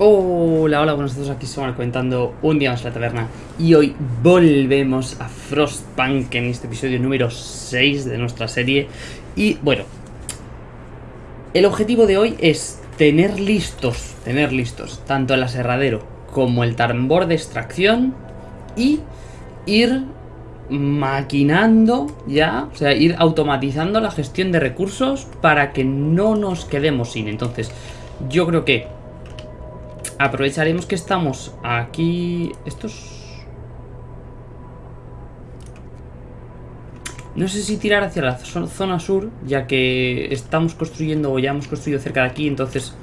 Hola, hola, buenos días, aquí somos comentando un día más en la taberna. Y hoy volvemos a Frostpunk en este episodio número 6 de nuestra serie. Y bueno, el objetivo de hoy es tener listos, tener listos Tanto el aserradero como el tambor de extracción Y ir maquinando ya, o sea, ir automatizando la gestión de recursos para que no nos quedemos sin. Entonces, yo creo que Aprovecharemos que estamos aquí... Estos... No sé si tirar hacia la zona sur, ya que estamos construyendo o ya hemos construido cerca de aquí, entonces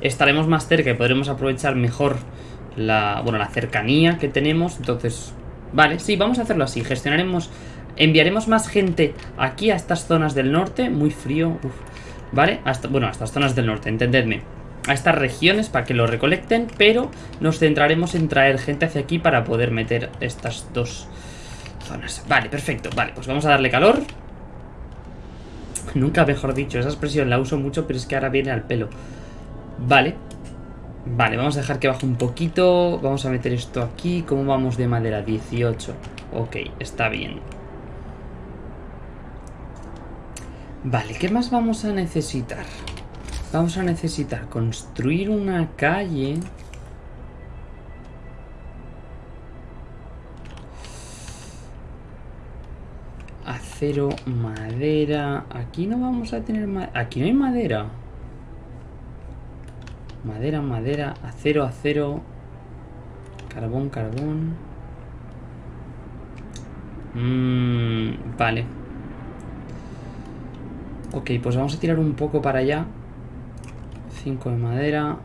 estaremos más cerca y podremos aprovechar mejor la, bueno, la cercanía que tenemos. Entonces, vale, sí, vamos a hacerlo así. Gestionaremos, enviaremos más gente aquí a estas zonas del norte, muy frío, ¿vale? Hasta, bueno, a estas zonas del norte, entendedme a estas regiones para que lo recolecten, pero nos centraremos en traer gente hacia aquí para poder meter estas dos zonas. Vale, perfecto. Vale, pues vamos a darle calor. Nunca mejor dicho, esa expresión la uso mucho, pero es que ahora viene al pelo. Vale. Vale, vamos a dejar que baje un poquito. Vamos a meter esto aquí. ¿Cómo vamos de madera? 18. Ok, está bien. Vale, ¿qué más vamos a necesitar? Vamos a necesitar construir una calle. Acero, madera. Aquí no vamos a tener Aquí no hay madera. Madera, madera, acero, acero. Carbón, carbón. Mmm, vale. Ok, pues vamos a tirar un poco para allá. 5 de madera.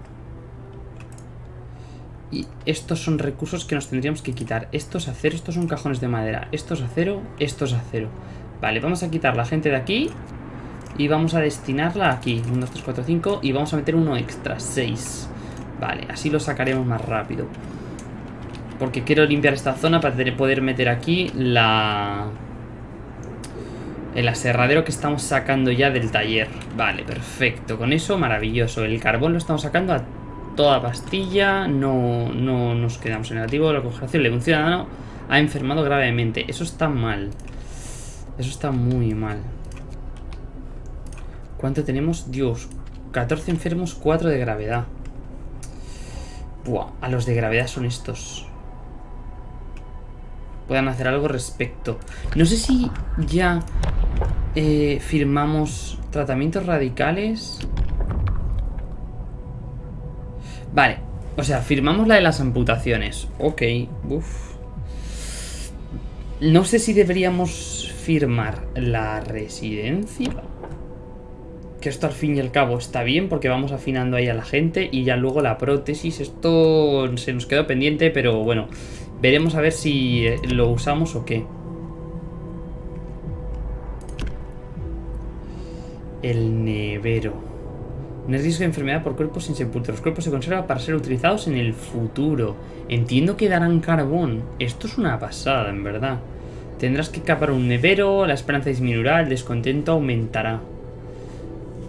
Y estos son recursos que nos tendríamos que quitar. Estos acero, estos son cajones de madera. Estos acero, estos acero. Vale, vamos a quitar la gente de aquí. Y vamos a destinarla aquí. 1, 2, 3, 4, 5. Y vamos a meter uno extra, 6. Vale, así lo sacaremos más rápido. Porque quiero limpiar esta zona para poder meter aquí la el aserradero que estamos sacando ya del taller. Vale, perfecto. Con eso, maravilloso. El carbón lo estamos sacando a toda pastilla. No, no nos quedamos en negativo. La congelación de un ciudadano ha enfermado gravemente. Eso está mal. Eso está muy mal. ¿Cuánto tenemos? Dios, 14 enfermos, 4 de gravedad. Buah, a los de gravedad son estos. Puedan hacer algo respecto. No sé si ya eh, firmamos tratamientos radicales. Vale, o sea, firmamos la de las amputaciones. Ok, uff. No sé si deberíamos firmar la residencia. Que esto al fin y al cabo está bien porque vamos afinando ahí a la gente y ya luego la prótesis. Esto se nos quedó pendiente, pero bueno, veremos a ver si eh, lo usamos o qué. El nevero. No es riesgo de enfermedad por cuerpos sin sepultura. Los cuerpos se conservan para ser utilizados en el futuro. Entiendo que darán carbón. Esto es una pasada, en verdad. Tendrás que capar un nevero, la esperanza disminuirá, el descontento aumentará.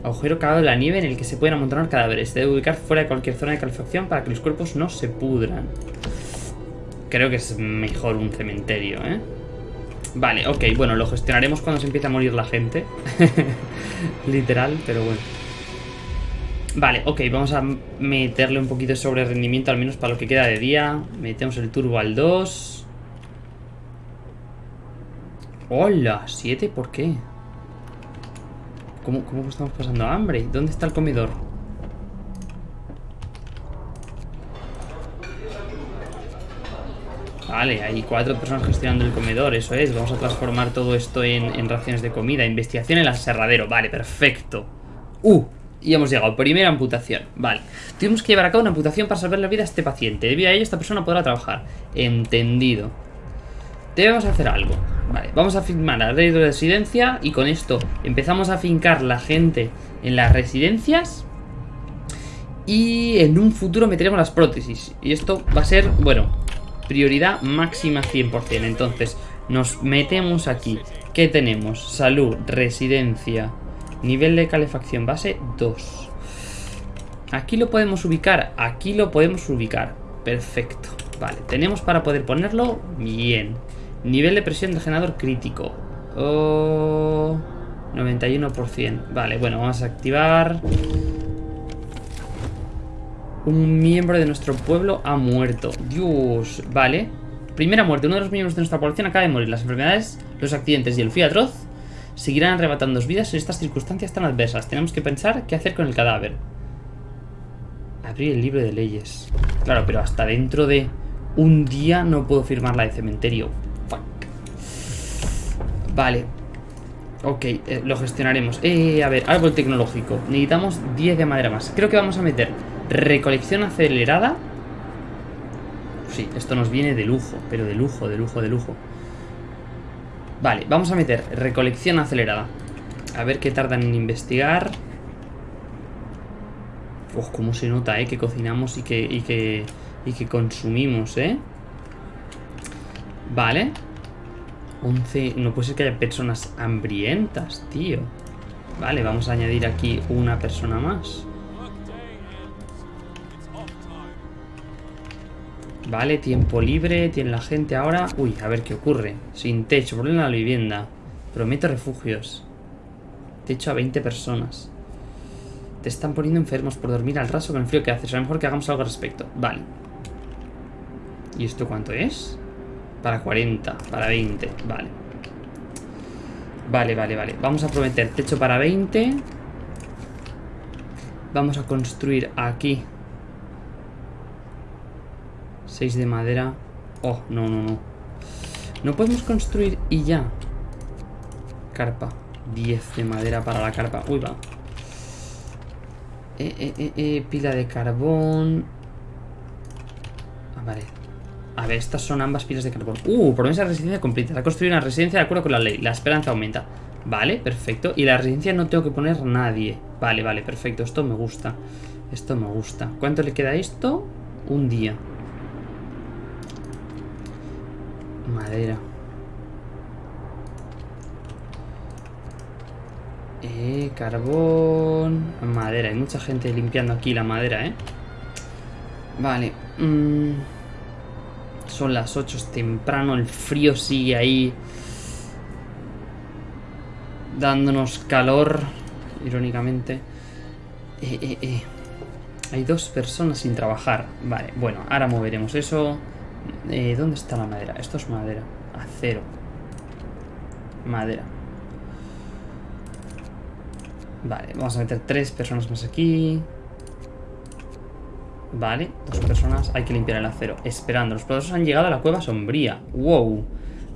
Agujero cavado en la nieve en el que se pueden amontonar cadáveres. Se debe ubicar fuera de cualquier zona de calefacción para que los cuerpos no se pudran. Creo que es mejor un cementerio, ¿eh? Vale, ok, bueno, lo gestionaremos cuando se empiece a morir la gente. Literal, pero bueno. Vale, ok, vamos a meterle un poquito sobre rendimiento, al menos para lo que queda de día. Metemos el turbo al 2. ¡Hola! ¿7? ¿Por qué? ¿Cómo, ¿Cómo estamos pasando hambre? ¿Dónde está el comedor? Vale, hay cuatro personas gestionando el comedor, eso es. Vamos a transformar todo esto en, raciones de comida. Investigación en el aserradero, vale, perfecto. Uh, y hemos llegado. Primera amputación, vale. Tuvimos que llevar a cabo una amputación para salvar la vida a este paciente. Debido a ello, esta persona podrá trabajar. Entendido. Debemos hacer algo. Vale, vamos a firmar la ley de residencia y con esto empezamos a fincar la gente en las residencias y en un futuro meteremos las prótesis. Y esto va a ser, bueno, Prioridad máxima 100%. Entonces, nos metemos aquí. ¿Qué tenemos? Salud, residencia, nivel de calefacción base 2. Aquí lo podemos ubicar. Aquí lo podemos ubicar. Perfecto. Vale, tenemos para poder ponerlo bien. Nivel de presión del generador crítico. Oh, 91%. Vale, bueno, vamos a activar... Un miembro de nuestro pueblo ha muerto. Dios, vale. Primera muerte. Uno de los miembros de nuestra población acaba de morir. Las enfermedades, los accidentes y el frío atroz seguirán arrebatando vidas en estas circunstancias tan adversas. Tenemos que pensar qué hacer con el cadáver. Abrir el libro de leyes. Claro, pero hasta dentro de un día no puedo firmar la de cementerio. Fuck. Vale. Ok, eh, lo gestionaremos. Eh, a ver, árbol tecnológico. Necesitamos 10 de madera más. Creo que vamos a meter recolección acelerada. Sí, esto nos viene de lujo, pero de lujo, de lujo, de lujo. Vale, vamos a meter recolección acelerada. A ver qué tardan en investigar. Uf, cómo se nota, ¿eh? Que cocinamos y que, y que, y que consumimos, ¿eh? Vale. 11... No puede ser que haya personas hambrientas, tío. Vale, vamos a añadir aquí una persona más. Vale, tiempo libre, tiene la gente ahora. Uy, a ver qué ocurre. Sin techo, problema en la vivienda. Prometo refugios. Techo a 20 personas. Te están poniendo enfermos por dormir al raso con el frío que hace. Será mejor que hagamos algo al respecto. Vale. ¿Y esto cuánto es? Para 40, para 20. Vale. Vale, vale, vale. Vamos a prometer techo para 20. Vamos a construir aquí 6 de madera. Oh, no, no, no. No podemos construir y ya. Carpa. 10 de madera para la carpa. Uy, va. Eh, eh, eh, eh, pila de carbón. Ah, vale. A ver, estas son ambas pilas de carbón. Uh, promesa de residencia completa. Ha construido una residencia de acuerdo con la ley. La esperanza aumenta. Vale, perfecto. Y la residencia no tengo que poner nadie. Vale, vale, perfecto. Esto me gusta. Esto me gusta. ¿Cuánto le queda esto? Un día. Madera. Eh, carbón. Madera. Hay mucha gente limpiando aquí la madera, ¿eh? Vale. Mm. Son las 8, es temprano. El frío sigue ahí. Dándonos calor. Irónicamente. Eh, eh, eh. Hay dos personas sin trabajar. Vale, bueno, ahora moveremos eso. Eh, ¿Dónde está la madera? Esto es madera. Acero. Madera. Vale, vamos a meter tres personas más aquí. Vale, dos personas. Hay que limpiar el acero. Esperando. Los poderosos han llegado a la cueva sombría. Wow.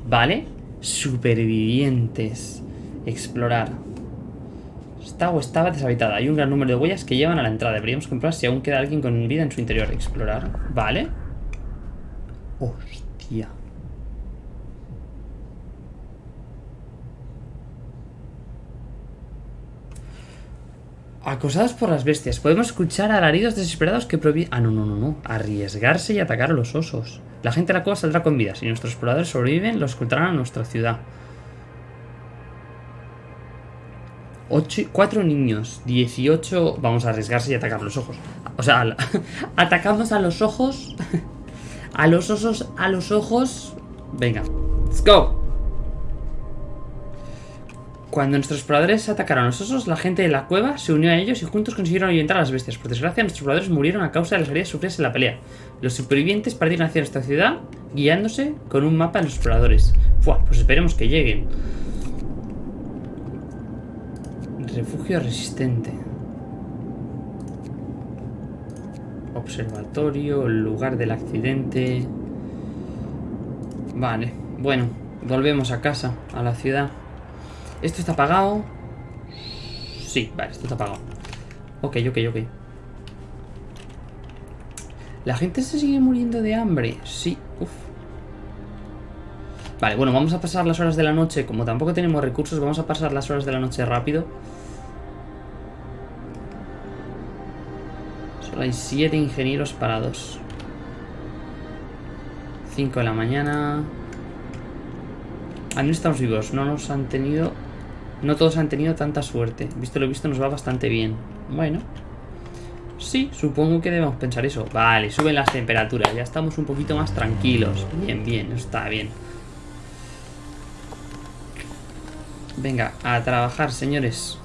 Vale. Supervivientes. Explorar. Está o estaba deshabitada. Hay un gran número de huellas que llevan a la entrada. Deberíamos comprobar si aún queda alguien con vida en su interior. Explorar. Vale. Hostia. Acosados por las bestias. Podemos escuchar alaridos desesperados que provienen... Ah, no, no, no, no. Arriesgarse y atacar a los osos. La gente de la cueva saldrá con vida. Si nuestros exploradores sobreviven, los escoltarán a nuestra ciudad. Ocho, cuatro niños, 18... Vamos a arriesgarse y atacar los ojos. O sea, atacamos a los ojos... A los osos, a los ojos. Venga, let's go. Cuando nuestros exploradores atacaron a los osos, la gente de la cueva se unió a ellos y juntos consiguieron ahuyentar a las bestias. Por desgracia, nuestros exploradores murieron a causa de las heridas sufridas en la pelea. Los supervivientes partieron hacia nuestra ciudad, guiándose con un mapa de los exploradores. Fua, pues esperemos que lleguen. Refugio resistente. Observatorio, el lugar del accidente. Vale, bueno, volvemos a casa, a la ciudad. ¿Esto está apagado? Sí, vale, esto está apagado. Ok, ok, ok. ¿La gente se sigue muriendo de hambre? Sí, uff. Vale, bueno, vamos a pasar las horas de la noche. Como tampoco tenemos recursos, vamos a pasar las horas de la noche rápido. Hay 7 ingenieros parados. 5 de la mañana. Ah, no estamos vivos. No nos han tenido... No todos han tenido tanta suerte. Visto lo visto nos va bastante bien. Bueno. Sí, supongo que debemos pensar eso. Vale, suben las temperaturas. Ya estamos un poquito más tranquilos. Bien, bien, está bien. Venga, a trabajar, señores.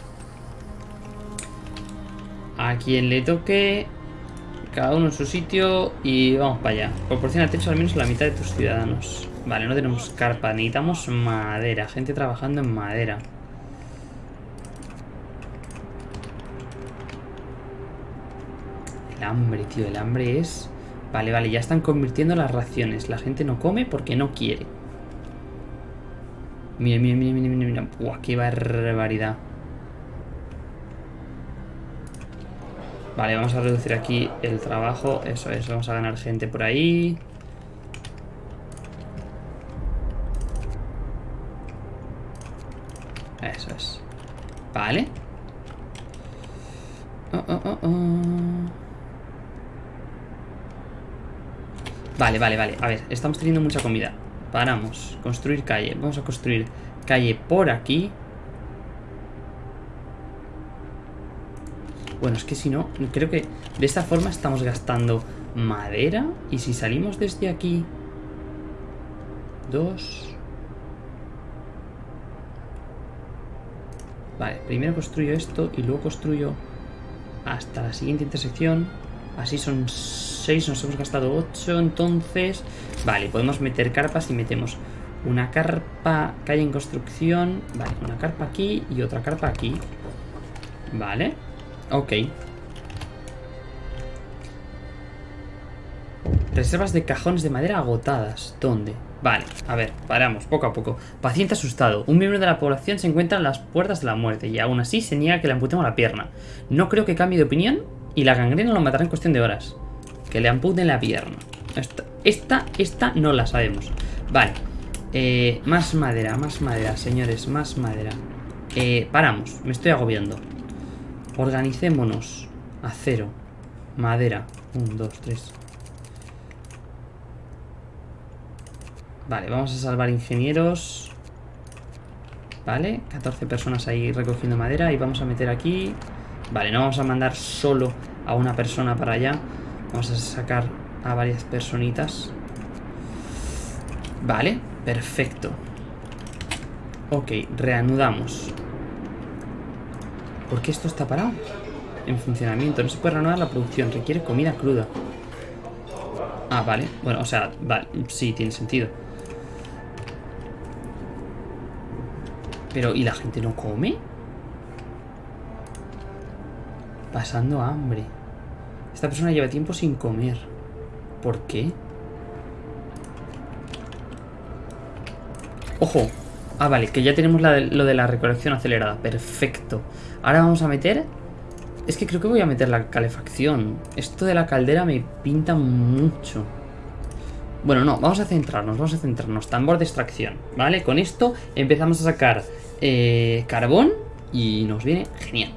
A quien le toque cada uno en su sitio y vamos para allá. Proporciona techo al menos la mitad de tus ciudadanos. Vale, no tenemos carpa, necesitamos madera. Gente trabajando en madera. El hambre, tío, el hambre es... Vale, vale, ya están convirtiendo las raciones. La gente no come porque no quiere. Mira, mira, mira, mira, mira. Buah, qué barbaridad. Vale, vamos a reducir aquí el trabajo. Eso es, vamos a ganar gente por ahí. Eso es. Vale. Oh, oh, oh, oh. Vale, vale, vale. A ver, estamos teniendo mucha comida. Paramos. Construir calle. Vamos a construir calle por aquí. Bueno, es que si no, creo que de esta forma estamos gastando madera. Y si salimos desde aquí... Dos... Vale, primero construyo esto y luego construyo hasta la siguiente intersección. Así son 6, nos hemos gastado 8, entonces... Vale, podemos meter carpas y metemos una carpa que hay en construcción. Vale, una carpa aquí y otra carpa aquí. Vale, ok. Reservas de cajones de madera agotadas. ¿Dónde? Vale, a ver, paramos, poco a poco. Paciente asustado. Un miembro de la población se encuentra en las puertas de la muerte y aún así se niega que le amputemos la pierna. No creo que cambie de opinión y la gangrena lo matará en cuestión de horas. Que le amputen la pierna. Esta, esta, esta no la sabemos. Vale. Eh, más madera, más madera, señores, más madera. Eh, paramos, me estoy agobiando. Organicémonos. Acero. Madera. Un, dos, tres. Vale, vamos a salvar ingenieros. Vale, 14 personas ahí recogiendo madera y vamos a meter aquí... Vale, no vamos a mandar solo a una persona para allá. Vamos a sacar a varias personitas. Vale, perfecto. Ok, reanudamos. ¿Por qué esto está parado? En funcionamiento. No se puede reanudar la producción. Requiere comida cruda. Ah, vale. Bueno, o sea, vale. Sí, tiene sentido. Pero, ¿y la gente no come? Pasando hambre. Esta persona lleva tiempo sin comer. ¿Por qué? ¡Ojo! Ah, vale, que ya tenemos lo de la recolección acelerada. Perfecto. Ahora vamos a meter... Es que creo que voy a meter la calefacción. Esto de la caldera me pinta mucho. Bueno, no, vamos a centrarnos, vamos a centrarnos. Tambor de extracción, ¿vale? Con esto empezamos a sacar eh, carbón y nos viene genial.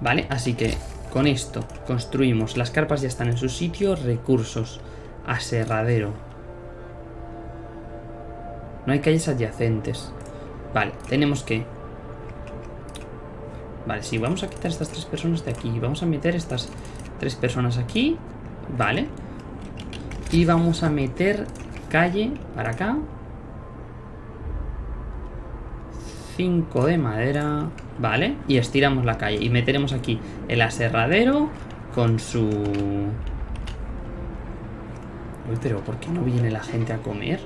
Vale, así que con esto construimos. Las carpas ya están en su sitio. Recursos. Aserradero. No hay calles adyacentes. Vale, tenemos que... Vale, sí, vamos a quitar estas tres personas de aquí. Vamos a meter estas tres personas aquí. Vale. Y vamos a meter calle para acá. 5 de madera. Vale, y estiramos la calle. Y meteremos aquí el aserradero con su... Uy, pero ¿por qué no viene la gente a comer?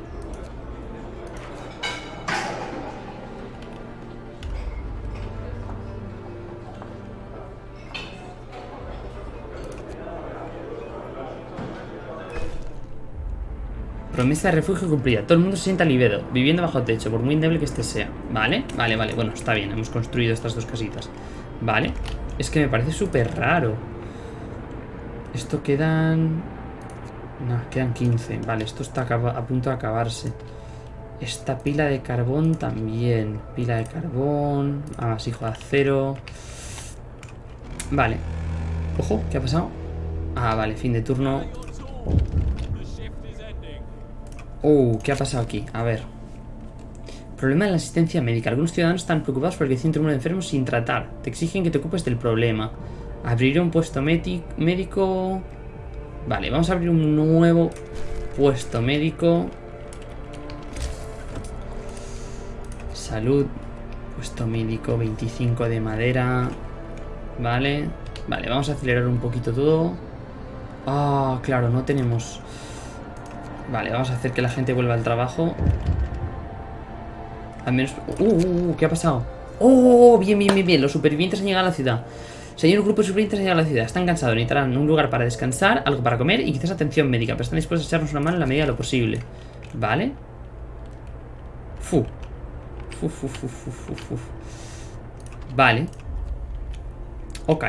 Promesa de refugio cumplida. Todo el mundo se sienta aliviado, viviendo bajo techo, por muy débil que este sea. ¿Vale? Vale, vale. Bueno, está bien. Hemos construido estas dos casitas. Vale. Es que me parece súper raro. Esto quedan... No, quedan 15. Vale, esto está a punto de acabarse. Esta pila de carbón también. Pila de carbón. Amasijo de acero. Vale. Ojo, ¿qué ha pasado? Ah, vale, fin de turno. Uh, ¿qué ha pasado aquí? A ver. Problema de la asistencia médica. Algunos ciudadanos están preocupados por el creciente número de enfermos sin tratar. Te exigen que te ocupes del problema. Abrir un puesto médico... Vale, vamos a abrir un nuevo puesto médico. Salud. Puesto médico, 25 de madera. Vale. Vale, vamos a acelerar un poquito todo. Ah, claro, no tenemos... Vale, vamos a hacer que la gente vuelva al trabajo. Al menos... Uh, uh, uh, ¿qué ha pasado? ¡Oh! Bien, bien, bien, bien. Los supervivientes han llegado a la ciudad. Señor, un grupo de supervivientes han llegado a la ciudad. Están cansados, necesitarán un lugar para descansar, algo para comer y quizás atención médica. Pero están dispuestos a echarnos una mano en la medida de lo posible. ¿Vale? Fu. Fu, fu, fu, fu, fu, fu. Vale. Ok.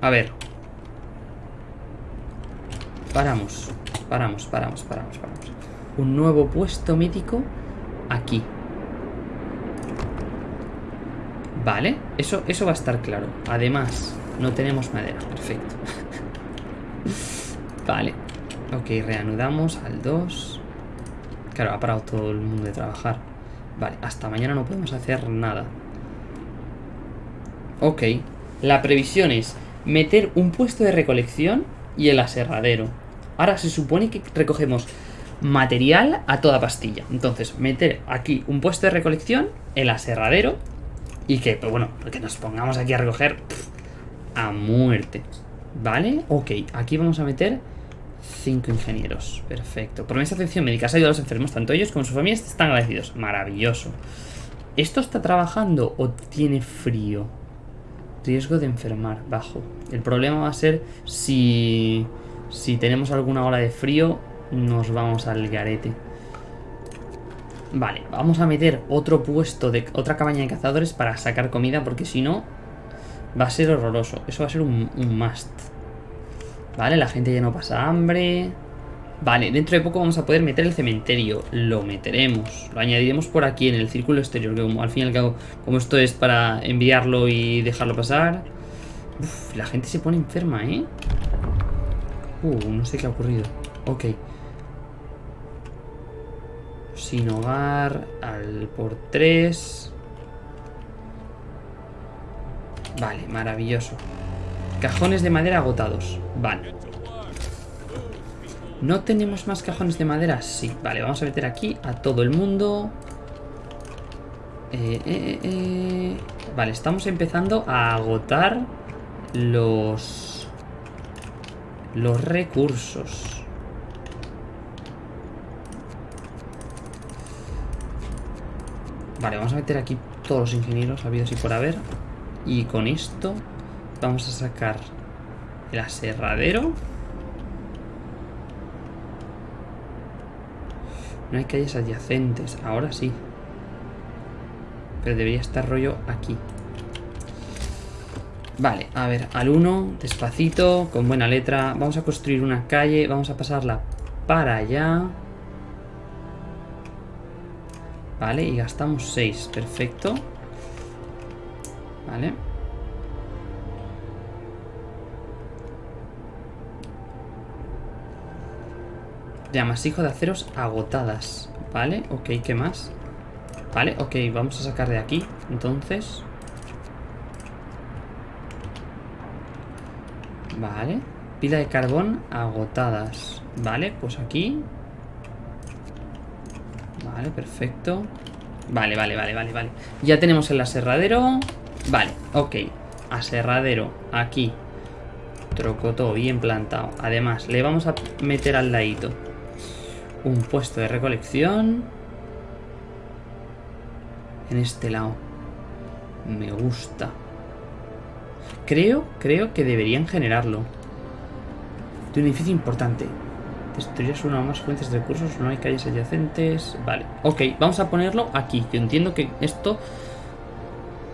A ver. Paramos. Paramos, paramos, paramos, paramos. Un nuevo puesto médico aquí. Vale, eso, eso va a estar claro. Además, no tenemos madera. Perfecto. vale. Ok, reanudamos al 2. Claro, ha parado todo el mundo de trabajar. Vale, hasta mañana no podemos hacer nada. Ok. La previsión es meter un puesto de recolección y el aserradero. Ahora se supone que recogemos material a toda pastilla. Entonces, meter aquí un puesto de recolección, el aserradero y que, pues bueno, que nos pongamos aquí a recoger a muerte. ¿Vale? Ok, aquí vamos a meter cinco ingenieros. Perfecto. Promesa de atención médica. Has ayudado a los enfermos. Tanto ellos como sus familias están agradecidos. Maravilloso. ¿Esto está trabajando o tiene frío? Riesgo de enfermar. Bajo. El problema va a ser si... Si tenemos alguna ola de frío, nos vamos al garete. Vale, vamos a meter otro puesto de otra cabaña de cazadores para sacar comida porque si no va a ser horroroso. Eso va a ser un, must. Vale, la gente ya no pasa hambre. Vale, dentro de poco vamos a poder meter el cementerio. Lo meteremos. Lo añadiremos por aquí en el círculo exterior. Que como al fin y al cabo, como esto es para enviarlo y dejarlo pasar. Uf, la gente se pone enferma, ¿eh? Uh, no sé qué ha ocurrido. Ok sin hogar, al por 3. Vale, maravilloso. Cajones de madera agotados. Vale. ¿No tenemos más cajones de madera? Sí. Vale, vamos a meter aquí a todo el mundo. Eh, eh, eh, vale, estamos empezando a agotar los... Los recursos. Vale, vamos a meter aquí todos los ingenieros habidos y por haber. Y con esto vamos a sacar el aserradero. No hay calles adyacentes. Ahora sí. Pero debería estar rollo aquí. Vale, a ver, al 1, despacito, con buena letra. Vamos a construir una calle, vamos a pasarla para allá. Vale, y gastamos 6. Perfecto. Vale. Llamas de aceros agotadas. Vale, ok, ¿qué más? Vale, ok, vamos a sacar de aquí Entonces Vale Pila de carbón agotadas Vale, pues aquí Vale, perfecto. Vale, vale, vale, vale, vale. Ya tenemos el aserradero. Vale, ok. Aserradero, aquí. Trocotó, bien plantado. Además, le vamos a meter al ladito un puesto de recolección. En este lado. Me gusta. Creo, creo que deberían generarlo. De un edificio importante. Destruirás una o más fuentes de recursos, no hay calles adyacentes. Vale, ok, vamos a ponerlo aquí. Yo entiendo que esto...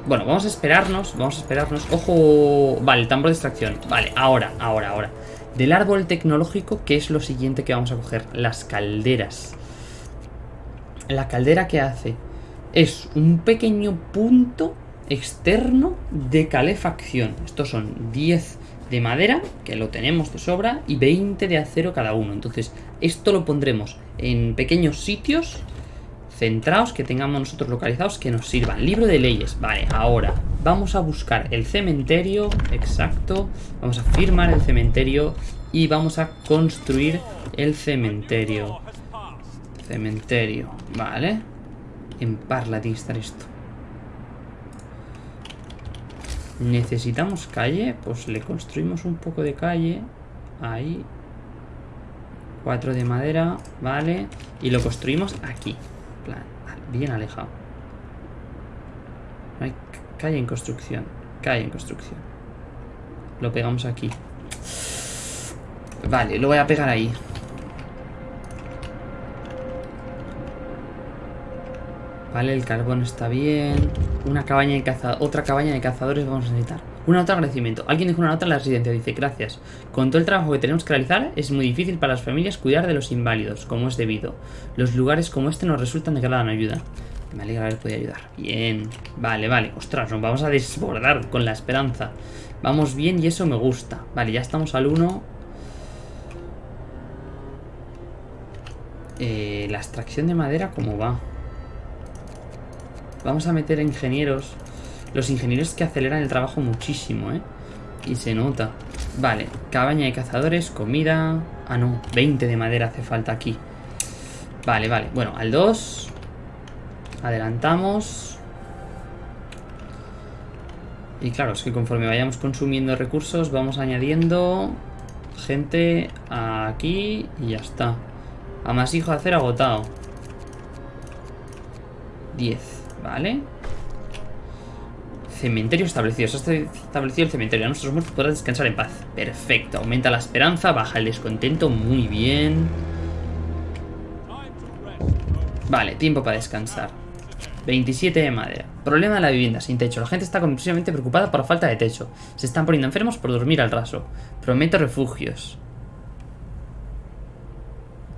Bueno, vamos a esperarnos, vamos a esperarnos. ¡Ojo! Vale, tambor de extracción. Vale, ahora, ahora, ahora. Del árbol tecnológico, ¿qué es lo siguiente que vamos a coger? Las calderas. La caldera que hace es un pequeño punto externo de calefacción. Estos son 10 de madera, que lo tenemos de sobra, y 20 de acero cada uno. Entonces, esto lo pondremos en pequeños sitios centrados que tengamos nosotros localizados que nos sirvan. Libro de leyes, vale, ahora, Vamos a buscar el cementerio, exacto. Vamos a firmar el cementerio y vamos a construir el cementerio. Cementerio, vale. En Parla esto. Necesitamos calle, pues le construimos un poco de calle. Ahí. Cuatro de madera, vale. Y lo construimos aquí. bien alejado. Hay calle en construcción. Calle en construcción. Lo pegamos aquí. Vale, lo voy a pegar ahí. Vale, el carbón está bien. Una cabaña de cazadores. Otra cabaña de cazadores vamos a necesitar. Una nota de agradecimiento. Alguien dejó una nota en la residencia. Dice, gracias. Con todo el trabajo que tenemos que realizar, es muy difícil para las familias cuidar de los inválidos, como es debido. Los lugares como este nos resultan de gran ayuda. Me alegra haber podido ayudar. Bien. Vale, vale. Ostras, nos vamos a desbordar con la esperanza. Vamos bien y eso me gusta. Vale, ya estamos al 1. Eh, la extracción de madera, ¿cómo va? Vamos a meter ingenieros. Los ingenieros que aceleran el trabajo muchísimo, ¿eh? Y se nota. Vale, cabaña de cazadores, comida... Ah, no, 20 de madera hace falta aquí. Vale, vale. Bueno, al 2. Adelantamos. Y claro, es que conforme vayamos consumiendo recursos, vamos añadiendo gente aquí y ya está. A más hijo de hacer agotado. 10. Vale. Cementerio establecido. Se ha establecido el cementerio. A nuestros muertos podrán descansar en paz. Perfecto. Aumenta la esperanza, baja el descontento. Muy bien. Vale, tiempo para descansar. 27 de madera. Problema de la vivienda, sin techo. La gente está completamente preocupada por la falta de techo. Se están poniendo enfermos por dormir al raso. Prometo refugios.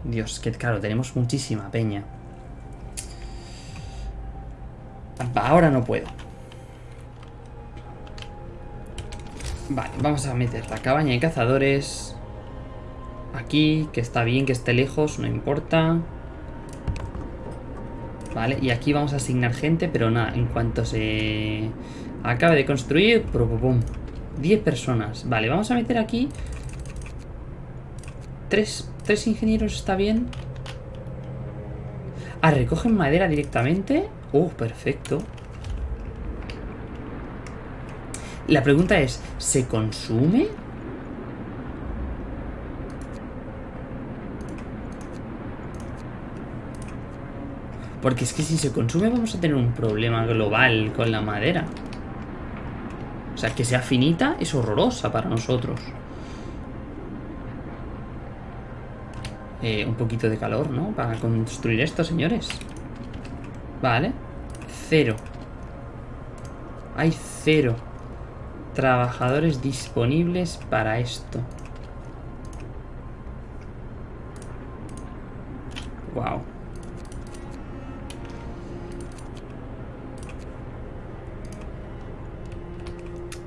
Dios, que claro, tenemos muchísima peña. Ahora no puedo. Vale, vamos a meter la cabaña de cazadores. Aquí, que está bien que esté lejos, no importa. Vale, y aquí vamos a asignar gente, pero nada, en cuanto se acabe de construir, pum, 10 personas. Vale, vamos a meter aquí... Tres, tres ingenieros, ¿está bien? Ah, recogen madera directamente. Oh, perfecto. La pregunta es, ¿se consume? Porque es que si se consume vamos a tener un problema global con la madera. O sea, que sea finita es horrorosa para nosotros. Eh, un poquito de calor, ¿no? Para construir esto, señores. Vale. Cero. Hay cero trabajadores disponibles para esto. Wow.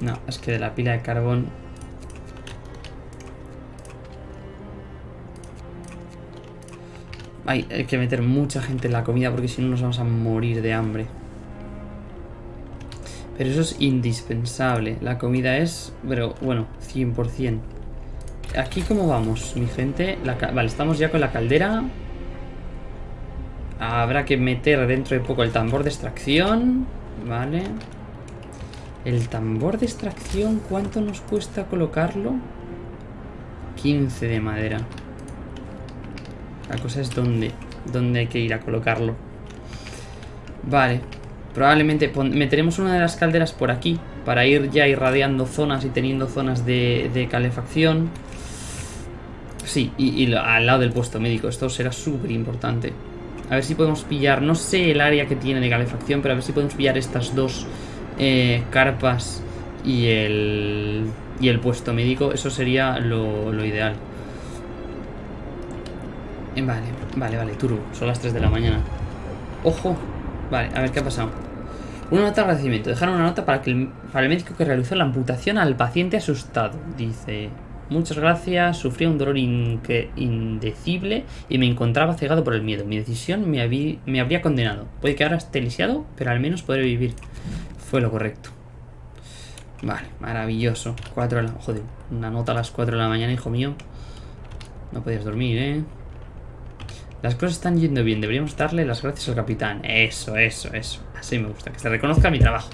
No, es que de la pila de carbón Hay, que meter mucha gente en la comida porque si no nos vamos a morir de hambre. Pero eso es indispensable. La comida es, pero bueno, 100%. Aquí cómo vamos, mi gente. vale, estamos ya con la caldera. Habrá que meter dentro de poco el tambor de extracción. Vale. El tambor de extracción, ¿cuánto nos cuesta colocarlo? 15 de madera. La cosa es dónde, dónde hay que ir a colocarlo. Vale. Probablemente meteremos una de las calderas por aquí para ir ya irradiando zonas y teniendo zonas de, calefacción. Sí, y, al lado del puesto médico. Esto será súper importante. A ver si podemos pillar, no sé el área que tiene de calefacción, pero a ver si podemos pillar estas dos eh, carpas y el, y el puesto médico. Eso sería lo, lo ideal. Vale, vale, vale, Turu. Son las 3 de la mañana. ¡Ojo! Vale, a ver qué ha pasado. Una nota de agradecimiento. Dejaron una nota para, que el, médico que realizó la amputación al paciente asustado. Dice... Muchas gracias, sufría un dolor indecible y me encontraba cegado por el miedo. Mi decisión me, me habría condenado. Puede que ahora esté lisiado, pero al menos podré vivir. Fue lo correcto. Vale, maravilloso. 4 de la... Joder, una nota a las 4 de la mañana, hijo mío. No podías dormir, ¿eh? Las cosas están yendo bien. Deberíamos darle las gracias al capitán. Eso, eso, eso. Así me gusta. Que se reconozca mi trabajo.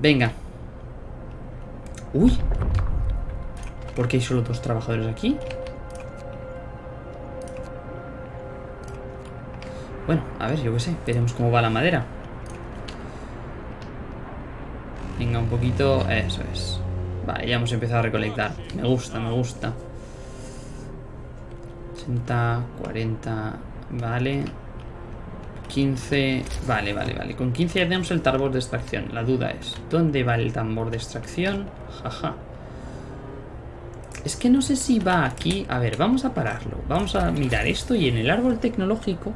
Venga. Uy. ¿Por qué hay solo dos trabajadores aquí? Bueno, a ver, yo qué sé. Veremos cómo va la madera. Venga, un poquito... Eso es. Vale, ya hemos empezado a recolectar. Me gusta, me gusta. 80, 40... Vale. 15... Vale, vale, vale. Con 15 ya tenemos el tambor de extracción. La duda es, ¿dónde va el tambor de extracción? Jaja. Es que no sé si va aquí... A ver, vamos a pararlo. Vamos a mirar esto y en el árbol tecnológico,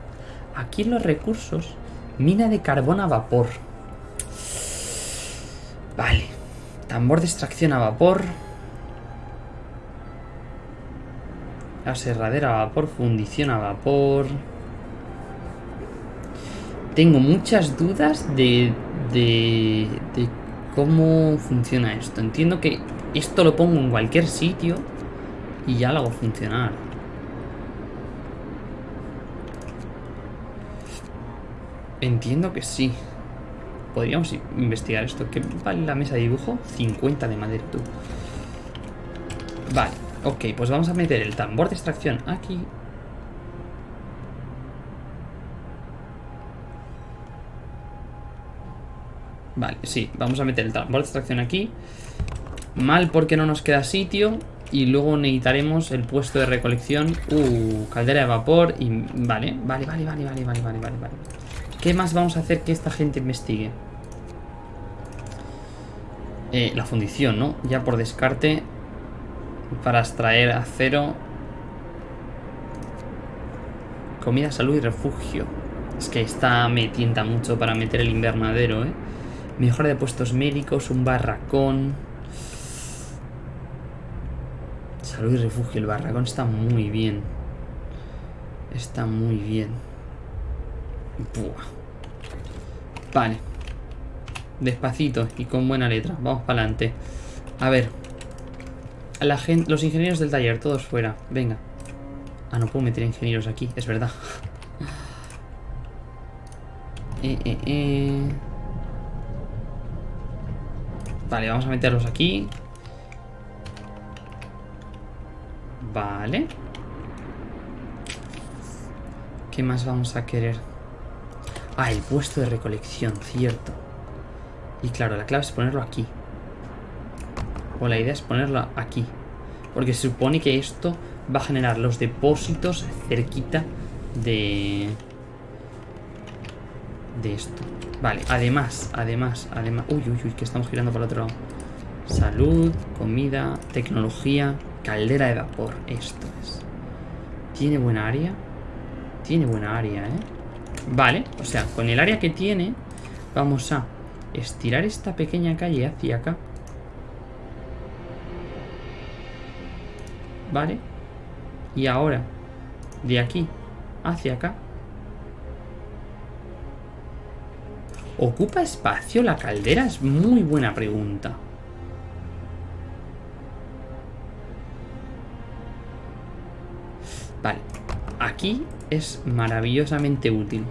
aquí en los recursos, mina de carbón a vapor. Vale. Tambor de extracción a vapor. Aserradera a vapor, fundición a vapor. Tengo muchas dudas de, de, de cómo funciona esto. Entiendo que esto lo pongo en cualquier sitio y ya lo hago funcionar. Entiendo que sí. Podríamos investigar esto. ¿Qué vale la mesa de dibujo? 50 de madera, tú. Vale, ok, pues vamos a meter el tambor de extracción aquí. Vale, sí, vamos a meter el tambor de extracción aquí. Mal porque no nos queda sitio. Y luego necesitaremos el puesto de recolección. Uh, caldera de vapor. Y vale, vale, vale, vale, vale, vale, vale, vale. ¿Qué más vamos a hacer que esta gente investigue? Eh, la fundición, ¿no? Ya por descarte. Para extraer acero. Comida, salud y refugio. Es que esta me tienta mucho para meter el invernadero, ¿eh? Mejora de puestos médicos, un barracón. Salud y refugio. El barracón está muy bien. Está muy bien. Buah. Vale. Despacito y con buena letra. Vamos para adelante. A ver. La los ingenieros del taller, todos fuera. Venga. Ah, no puedo meter ingenieros aquí, es verdad. eh, eh, eh. Vale, vamos a meterlos aquí. Vale. ¿Qué más vamos a querer? Ah, el puesto de recolección, cierto. Y claro, la clave es ponerlo aquí. O la idea es ponerlo aquí. Porque se supone que esto va a generar los depósitos cerquita de... De esto. Vale, además, además, además... Uy, uy, uy, que estamos girando para el otro lado. Salud, comida, tecnología, caldera de vapor. Esto es. ¿Tiene buena área? Tiene buena área, ¿eh? Vale, o sea, con el área que tiene, vamos a estirar esta pequeña calle hacia acá. Vale. Y ahora, de aquí hacia acá. ¿Ocupa espacio la caldera? Es muy buena pregunta. Vale. Aquí es maravillosamente útil.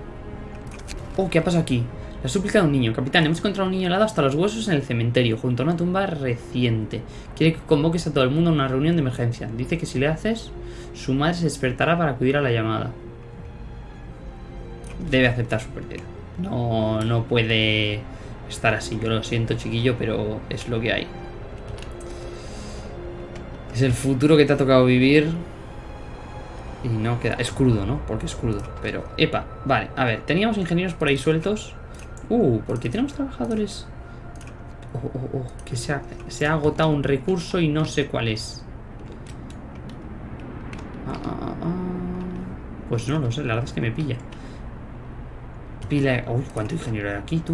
Oh, ¿qué ha pasado aquí? La súplica de un niño. Capitán, hemos encontrado un niño helado hasta los huesos en el cementerio, junto a una tumba reciente. Quiere que convoques a todo el mundo a una reunión de emergencia. Dice que si le haces, su madre se despertará para acudir a la llamada. Debe aceptar su pérdida. No, no puede estar así. Yo lo siento, chiquillo, pero es lo que hay. Es el futuro que te ha tocado vivir. Y no queda... Es crudo, ¿no? Porque es crudo. Pero, epa, vale. A ver, teníamos ingenieros por ahí sueltos. Uh, porque tenemos trabajadores... Oh, oh, oh, que se ha, se ha agotado un recurso y no sé cuál es. Ah, ah, ah, ah. Pues no lo sé, la verdad es que me pilla. Pila... Uy, ¿cuánto ingeniero hay aquí, tú?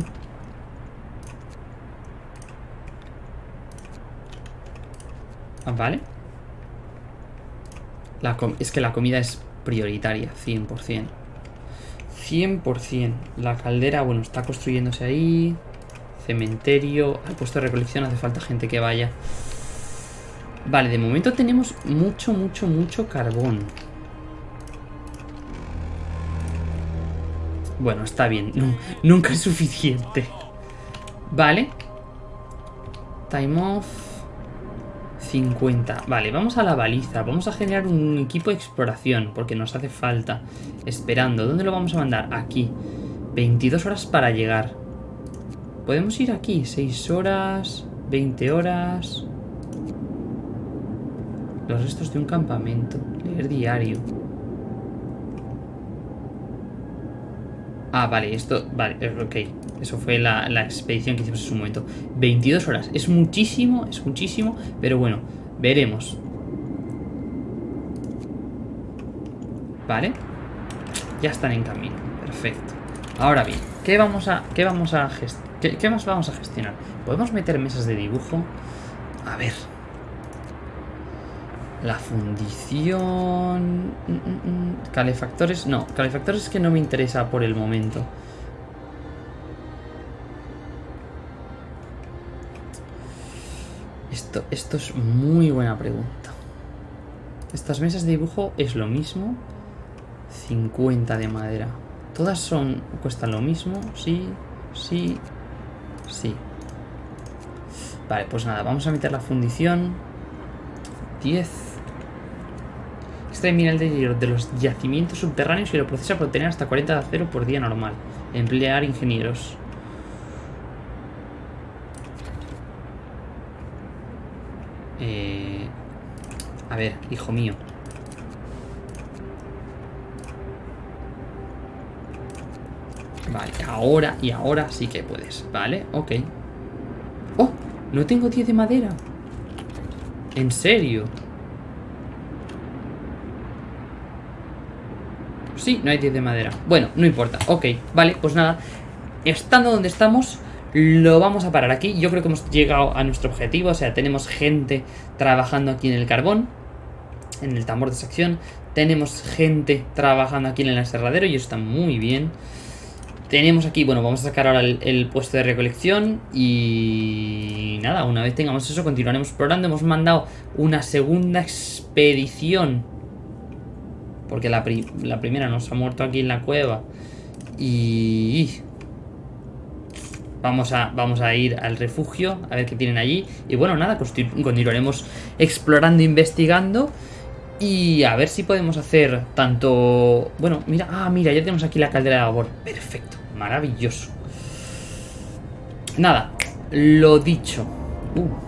Ah, vale. Es que la comida es prioritaria, 100%. 100%. La caldera, bueno, está construyéndose ahí. Cementerio. Al puesto de recolección hace falta gente que vaya. Vale, de momento tenemos mucho, mucho, mucho carbón. Bueno, está bien. nunca es suficiente. Vale. Time off. 50. Vale, vamos a la baliza. Vamos a generar un equipo de exploración. Porque nos hace falta. Esperando. ¿Dónde lo vamos a mandar? Aquí. 22 horas para llegar. Podemos ir aquí. 6 horas. 20 horas. Los restos de un campamento. Leer diario. Ah, vale, esto... Vale, ok. Eso fue la, expedición que hicimos en su momento. 22 horas. Es muchísimo, es muchísimo. Pero bueno, veremos. Vale. Ya están en camino. Perfecto. Ahora bien, ¿qué vamos a, qué vamos a qué más vamos a gestionar? ¿Podemos meter mesas de dibujo? A ver, la fundición... Mm, mm, mm. Calefactores... No, calefactores que no me interesa por el momento. Esto, esto es muy buena pregunta. Estas mesas de dibujo es lo mismo. 50 de madera. Todas son cuestan lo mismo. Sí, sí, sí. Vale, pues nada, vamos a meter la fundición. 10. Extrae mineral de hierro de los yacimientos subterráneos y lo procesa para obtener hasta 40 de acero por día normal. Emplear ingenieros. Eh, a ver, hijo mío. Vale, ahora y ahora sí que puedes. Vale, ok. ¡Oh! No tengo 10 de madera. ¿En serio? Sí, no hay 10 de madera. Bueno, no importa. Ok, vale, pues nada. Estando donde estamos, lo vamos a parar aquí. Yo creo que hemos llegado a nuestro objetivo. O sea, tenemos gente trabajando aquí en el carbón. En el tambor de sección. Tenemos gente trabajando aquí en el aserradero. Y eso está muy bien. Tenemos aquí, bueno, vamos a sacar ahora el, el, puesto de recolección y nada, una vez tengamos eso continuaremos explorando. Hemos mandado una segunda expedición porque la, primera nos ha muerto aquí en la cueva. Y... Vamos a, vamos a ir al refugio, a ver qué tienen allí. Y bueno, nada, continuaremos explorando, investigando. Y a ver si podemos hacer tanto... Bueno, mira, ah, mira, ya tenemos aquí la caldera de vapor. Perfecto, maravilloso. Nada, lo dicho. Uh.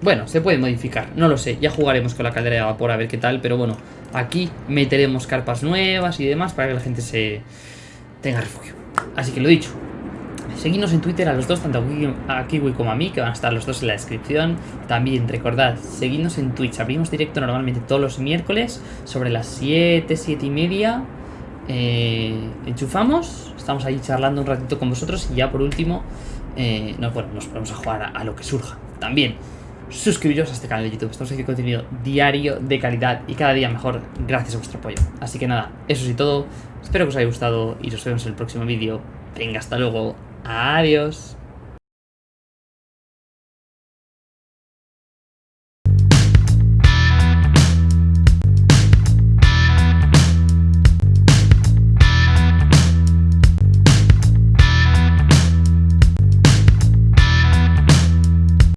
Bueno, se puede modificar, no lo sé, ya jugaremos con la caldera de vapor a ver qué tal, pero bueno, aquí meteremos carpas nuevas y demás para que la gente se tenga refugio. Así que lo dicho, seguidnos en Twitter a los dos, tanto a Kiwi como a mí, que van a estar los dos en la descripción. También recordad, seguidnos en Twitch, abrimos directo normalmente todos los miércoles sobre las 7, 7 y media. Eh, enchufamos, estamos ahí charlando un ratito con vosotros y ya por último, eh, no, bueno, nos ponemos a jugar a lo que surja. También suscribiros a este canal de YouTube. Estamos haciendo contenido diario de calidad y cada día mejor gracias a vuestro apoyo. Así que nada, eso es todo. Espero que os haya gustado y nos vemos en el próximo vídeo. Venga, hasta luego. Adiós.